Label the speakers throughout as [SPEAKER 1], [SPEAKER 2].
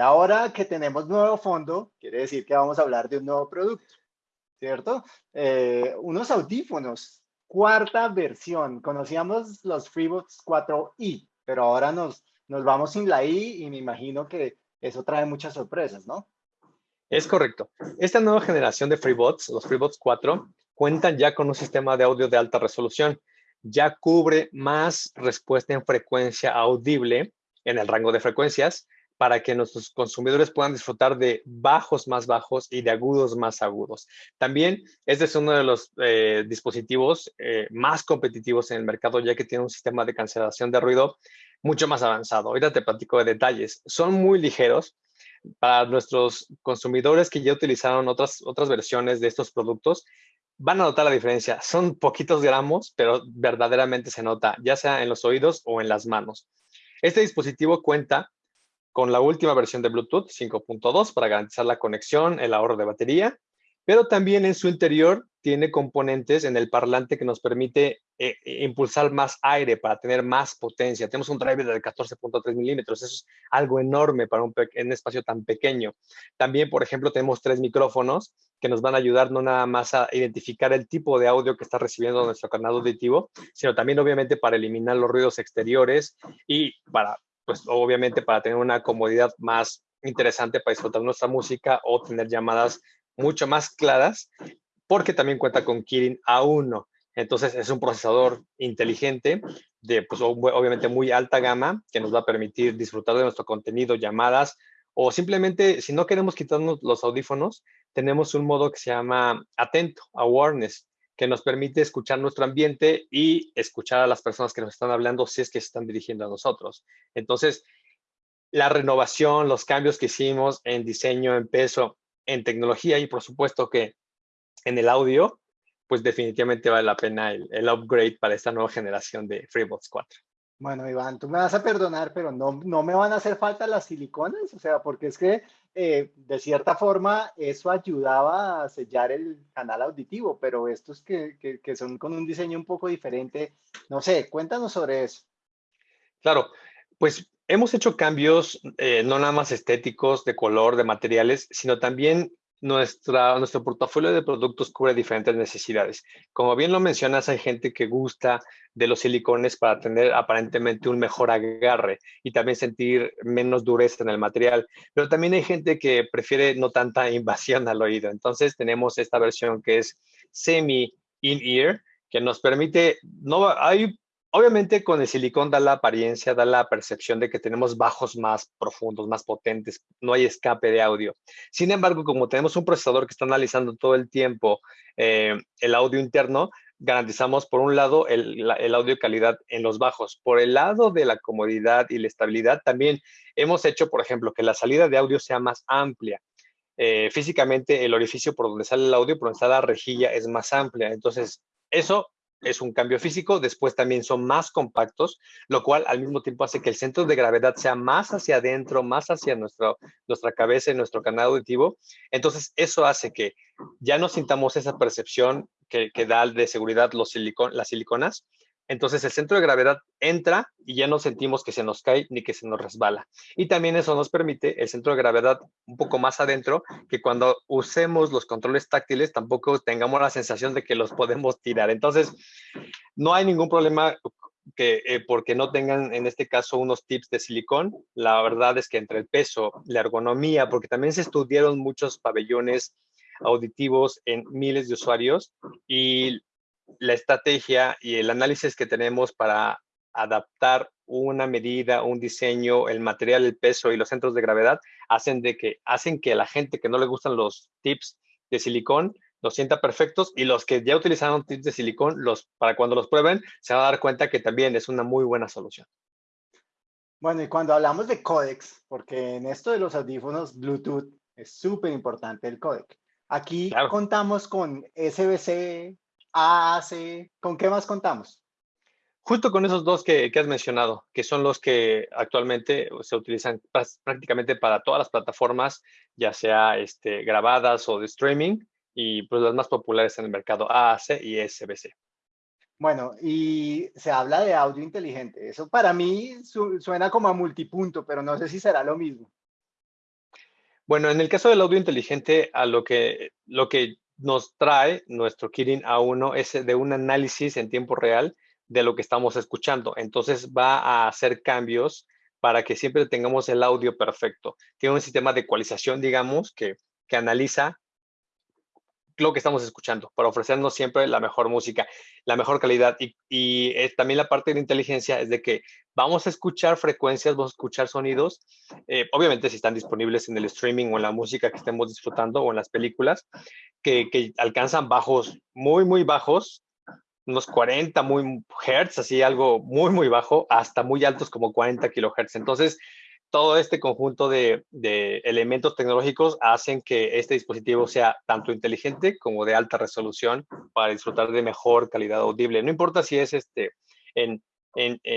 [SPEAKER 1] ahora que tenemos nuevo fondo, quiere decir que vamos a hablar de un nuevo producto, ¿cierto? Eh, unos audífonos, cuarta versión. Conocíamos los FreeBuds 4i, pero ahora nos, nos vamos sin la i y me imagino que eso trae muchas sorpresas, ¿no?
[SPEAKER 2] Es correcto. Esta nueva generación de FreeBuds, los FreeBuds 4, cuentan ya con un sistema de audio de alta resolución. Ya cubre más respuesta en frecuencia audible en el rango de frecuencias para que nuestros consumidores puedan disfrutar de bajos más bajos y de agudos más agudos. También este es uno de los eh, dispositivos eh, más competitivos en el mercado, ya que tiene un sistema de cancelación de ruido mucho más avanzado. Ahorita te platico de detalles. Son muy ligeros para nuestros consumidores que ya utilizaron otras, otras versiones de estos productos. Van a notar la diferencia. Son poquitos gramos, pero verdaderamente se nota, ya sea en los oídos o en las manos. Este dispositivo cuenta con la última versión de Bluetooth 5.2 para garantizar la conexión, el ahorro de batería, pero también en su interior tiene componentes en el parlante que nos permite eh, eh, impulsar más aire para tener más potencia. Tenemos un driver de 14.3 milímetros, eso es algo enorme para un, un, espacio tan pequeño. También, por ejemplo, tenemos tres micrófonos que nos van a ayudar no nada más a identificar el tipo de audio que está recibiendo nuestro canal auditivo, sino también obviamente para eliminar los ruidos exteriores y para pues obviamente para tener una comodidad más interesante para disfrutar nuestra música o tener llamadas mucho más claras, porque también cuenta con Kirin A1. Entonces es un procesador inteligente de, pues obviamente muy alta gama que nos va a permitir disfrutar de nuestro contenido, llamadas o simplemente si no queremos quitarnos los audífonos, tenemos un modo que se llama atento, awareness, que nos permite escuchar nuestro ambiente y escuchar a las personas que nos están hablando si es que se están dirigiendo a nosotros. Entonces, la renovación, los cambios que hicimos en diseño, en peso, en tecnología y por supuesto que en el audio, pues definitivamente vale la pena el, upgrade para esta nueva generación de FreeBuds 4.
[SPEAKER 1] Bueno, Iván, tú me vas a perdonar, pero no, no me van a hacer falta las siliconas, o sea, porque es que eh, de cierta forma eso ayudaba a sellar el canal auditivo, pero estos que, que, son con un diseño un poco diferente, no sé, cuéntanos sobre eso.
[SPEAKER 2] Claro, pues hemos hecho cambios eh, no nada más estéticos, de color, de materiales, sino también nuestra, nuestro portafolio de productos cubre diferentes necesidades. Como bien lo mencionas, hay gente que gusta de los silicones para tener aparentemente un mejor agarre y también sentir menos dureza en el material, pero también hay gente que prefiere no tanta invasión al oído. Entonces tenemos esta versión que es semi in-ear, que nos permite, no hay Obviamente con el silicón da la apariencia, da la percepción de que tenemos bajos más profundos, más potentes, no hay escape de audio. Sin embargo, como tenemos un procesador que está analizando todo el tiempo eh, el audio interno, garantizamos por un lado el, audio calidad en los bajos. Por el lado de la comodidad y la estabilidad, también hemos hecho, por ejemplo, que la salida de audio sea más amplia. Eh, físicamente el orificio por donde sale el audio, por donde está la rejilla, es más amplia. Entonces, eso es un cambio físico, después también son más compactos, lo cual al mismo tiempo hace que el centro de gravedad sea más hacia adentro, más hacia nuestro, nuestra cabeza y nuestro canal auditivo. Entonces, eso hace que ya no sintamos esa percepción que, que da de seguridad los silicon, las siliconas, entonces el centro de gravedad entra y ya no sentimos que se nos cae ni que se nos resbala. Y también eso nos permite el centro de gravedad un poco más adentro, que cuando usemos los controles táctiles tampoco tengamos la sensación de que los podemos tirar. Entonces, no hay ningún problema que eh, porque no tengan en este caso unos tips de silicón. La verdad es que entre el peso, la ergonomía, porque también se estudiaron muchos pabellones auditivos en miles de usuarios y la estrategia y el análisis que tenemos para adaptar una medida, un diseño, el material, el peso y los centros de gravedad hacen de que hacen que la gente que no le gustan los tips de silicón los sienta perfectos y los que ya utilizaron tips de silicón, los, para cuando los prueben, se van a dar cuenta que también es una muy buena solución.
[SPEAKER 1] Bueno, y cuando hablamos de códex, porque en esto de los audífonos Bluetooth es súper importante el códec. Aquí contamos con SBC, AAC, ¿con qué más contamos?
[SPEAKER 2] Justo con esos dos que, has mencionado, que son los que actualmente se utilizan prácticamente para todas las plataformas, ya sea este, grabadas o de streaming, y pues las más populares en el mercado, AAC y SBC.
[SPEAKER 1] Bueno, y se habla de audio inteligente. Eso para mí suena como a multipunto, pero no sé si será lo mismo.
[SPEAKER 2] Bueno, en el caso del audio inteligente, a lo que, lo que nos trae nuestro Kirin A1 es de un análisis en tiempo real de lo que estamos escuchando. Entonces va a hacer cambios para que siempre tengamos el audio perfecto. Tiene un sistema de ecualización, digamos, que, que analiza lo que estamos escuchando para ofrecernos siempre la mejor música, la mejor calidad. Y, y también la parte de inteligencia es de que vamos a escuchar frecuencias, vamos a escuchar sonidos, eh, obviamente si están disponibles en el streaming o en la música que estemos disfrutando o en las películas, que, alcanzan bajos muy, muy bajos, unos 40 muy hertz, así algo muy, muy bajo, hasta muy altos como 40 kilohertz. Entonces, todo este conjunto de, elementos tecnológicos hacen que este dispositivo sea tanto inteligente como de alta resolución para disfrutar de mejor calidad audible. No importa si es este, en,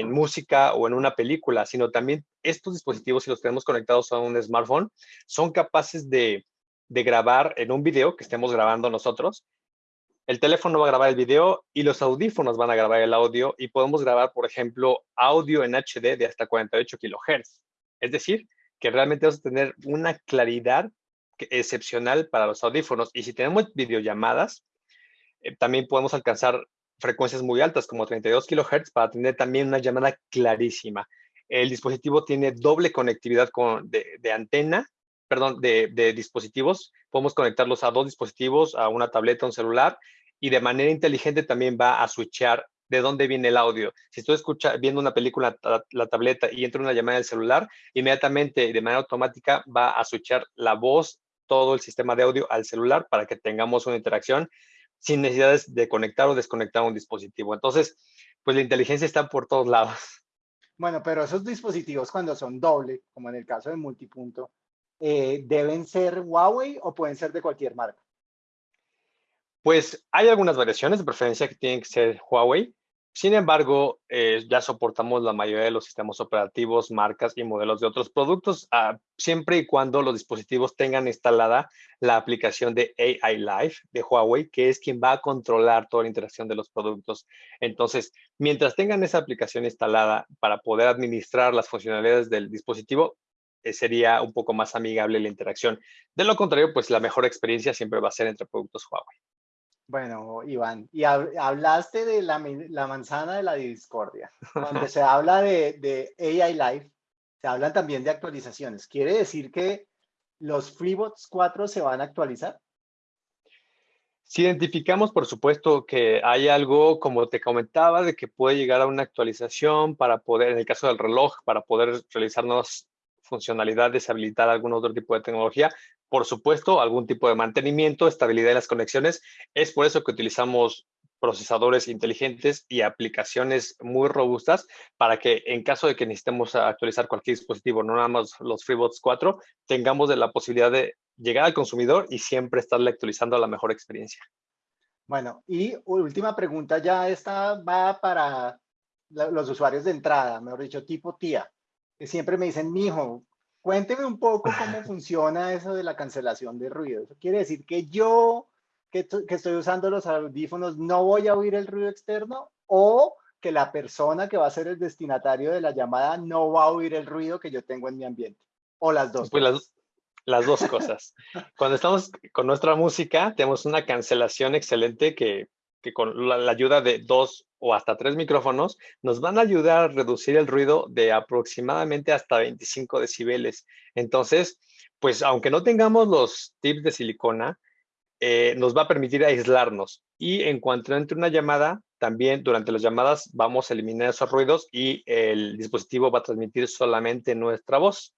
[SPEAKER 2] música o en una película, sino también estos dispositivos, si los tenemos conectados a un smartphone, son capaces de, de grabar en un video que estemos grabando nosotros. El teléfono va a grabar el video y los audífonos van a grabar el audio y podemos grabar, por ejemplo, audio en HD de hasta 48 kilohertz. Es decir, que realmente vamos a tener una claridad excepcional para los audífonos. Y si tenemos videollamadas, eh, también podemos alcanzar frecuencias muy altas, como 32 kHz, para tener también una llamada clarísima. El dispositivo tiene doble conectividad con, de, antena, perdón, de, de, dispositivos. Podemos conectarlos a dos dispositivos, a una tableta, un celular, y de manera inteligente también va a switchar de dónde viene el audio. Si estoy escucha, viendo una película, la, la tableta y entra una llamada del celular, inmediatamente de manera automática va a switchar la voz, todo el sistema de audio al celular para que tengamos una interacción sin necesidades de conectar o desconectar un dispositivo. Entonces, pues la inteligencia está por todos lados.
[SPEAKER 1] Bueno, pero esos dispositivos cuando son doble, como en el caso de multipunto, eh, ¿deben ser Huawei o pueden ser de cualquier marca?
[SPEAKER 2] Pues hay algunas variaciones de preferencia que tienen que ser Huawei. Sin embargo, eh, ya soportamos la mayoría de los sistemas operativos, marcas y modelos de otros productos, ah, siempre y cuando los dispositivos tengan instalada la aplicación de AI Live de Huawei, que es quien va a controlar toda la interacción de los productos. Entonces, mientras tengan esa aplicación instalada para poder administrar las funcionalidades del dispositivo, eh, sería un poco más amigable la interacción. De lo contrario, pues la mejor experiencia siempre va a ser entre productos Huawei.
[SPEAKER 1] Bueno, Iván, y hablaste de la, manzana de la discordia. Cuando se habla de, AI Live, se hablan también de actualizaciones. ¿Quiere decir que los FreeBots 4 se van a actualizar?
[SPEAKER 2] Si identificamos, por supuesto, que hay algo, como te comentaba, de que puede llegar a una actualización para poder, en el caso del reloj, para poder realizar nuevas funcionalidades, habilitar algún otro tipo de tecnología, por supuesto, algún tipo de mantenimiento, estabilidad de las conexiones. Es por eso que utilizamos procesadores inteligentes y aplicaciones muy robustas para que en caso de que necesitemos actualizar cualquier dispositivo, no nada más los FreeBots 4, tengamos la posibilidad de llegar al consumidor y siempre estarle actualizando a la mejor experiencia.
[SPEAKER 1] Bueno, y última pregunta, ya esta va para los usuarios de entrada, mejor dicho, tipo que siempre me dicen, mijo, Cuénteme un poco cómo funciona eso de la cancelación de ruido. Eso quiere decir que yo, que, estoy usando los audífonos, no voy a oír el ruido externo o que la persona que va a ser el destinatario de la llamada no va a oír el ruido que yo tengo en mi ambiente. O las dos.
[SPEAKER 2] Pues las, las dos cosas. Cuando estamos con nuestra música, tenemos una cancelación excelente que que con la, ayuda de dos o hasta tres micrófonos nos van a ayudar a reducir el ruido de aproximadamente hasta 25 decibeles. Entonces, pues aunque no tengamos los tips de silicona, eh, nos va a permitir aislarnos. Y en cuanto entre una llamada, también durante las llamadas vamos a eliminar esos ruidos y el dispositivo va a transmitir solamente nuestra voz.